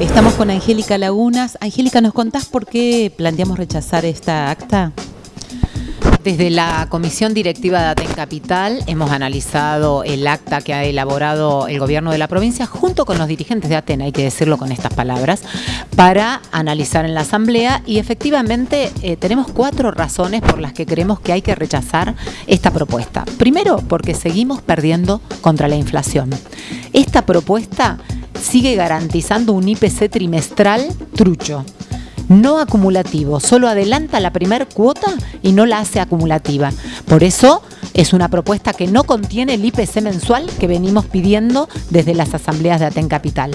Estamos con Angélica Lagunas. Angélica, ¿nos contás por qué planteamos rechazar esta acta? Desde la Comisión Directiva de Aten Capital hemos analizado el acta que ha elaborado el gobierno de la provincia junto con los dirigentes de Aten, hay que decirlo con estas palabras, para analizar en la Asamblea y efectivamente eh, tenemos cuatro razones por las que creemos que hay que rechazar esta propuesta. Primero, porque seguimos perdiendo contra la inflación. Esta propuesta sigue garantizando un IPC trimestral trucho no acumulativo, solo adelanta la primer cuota y no la hace acumulativa. Por eso es una propuesta que no contiene el IPC mensual que venimos pidiendo desde las asambleas de Aten Capital.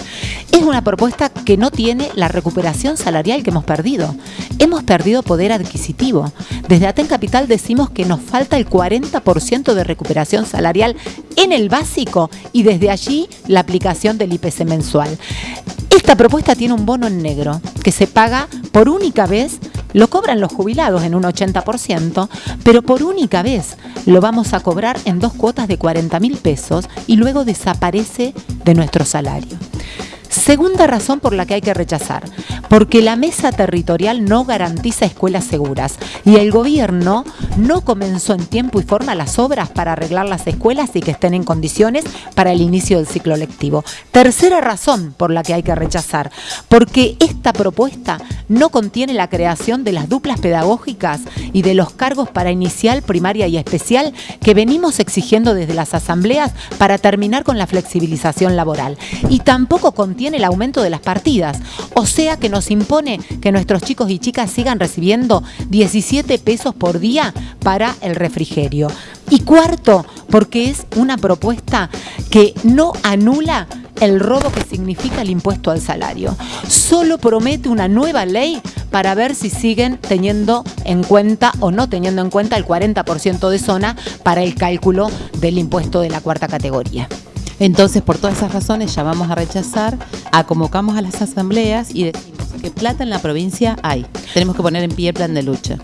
Es una propuesta que no tiene la recuperación salarial que hemos perdido. Hemos perdido poder adquisitivo. Desde Aten Capital decimos que nos falta el 40% de recuperación salarial en el básico y desde allí la aplicación del IPC mensual. Esta propuesta tiene un bono en negro que se paga por única vez, lo cobran los jubilados en un 80%, pero por única vez lo vamos a cobrar en dos cuotas de 40 mil pesos y luego desaparece de nuestro salario. Segunda razón por la que hay que rechazar, porque la mesa territorial no garantiza escuelas seguras y el gobierno no comenzó en tiempo y forma las obras para arreglar las escuelas y que estén en condiciones para el inicio del ciclo lectivo. Tercera razón por la que hay que rechazar, porque esta propuesta no contiene la creación de las duplas pedagógicas y de los cargos para inicial, primaria y especial que venimos exigiendo desde las asambleas para terminar con la flexibilización laboral. Y tampoco contiene el aumento de las partidas, o sea que nos impone que nuestros chicos y chicas sigan recibiendo 17 pesos por día para el refrigerio. Y cuarto, porque es una propuesta que no anula el robo que significa el impuesto al salario. Solo promete una nueva ley para ver si siguen teniendo en cuenta o no teniendo en cuenta el 40% de zona para el cálculo del impuesto de la cuarta categoría. Entonces, por todas esas razones, ya vamos a rechazar, a convocamos a las asambleas y decimos que plata en la provincia hay. Tenemos que poner en pie el plan de lucha.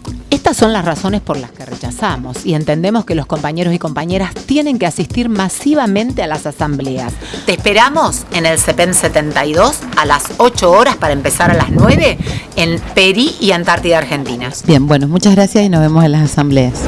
Estas son las razones por las que rechazamos y entendemos que los compañeros y compañeras tienen que asistir masivamente a las asambleas. Te esperamos en el CEPEN 72 a las 8 horas para empezar a las 9 en Peri y Antártida Argentina. Bien, bueno, muchas gracias y nos vemos en las asambleas.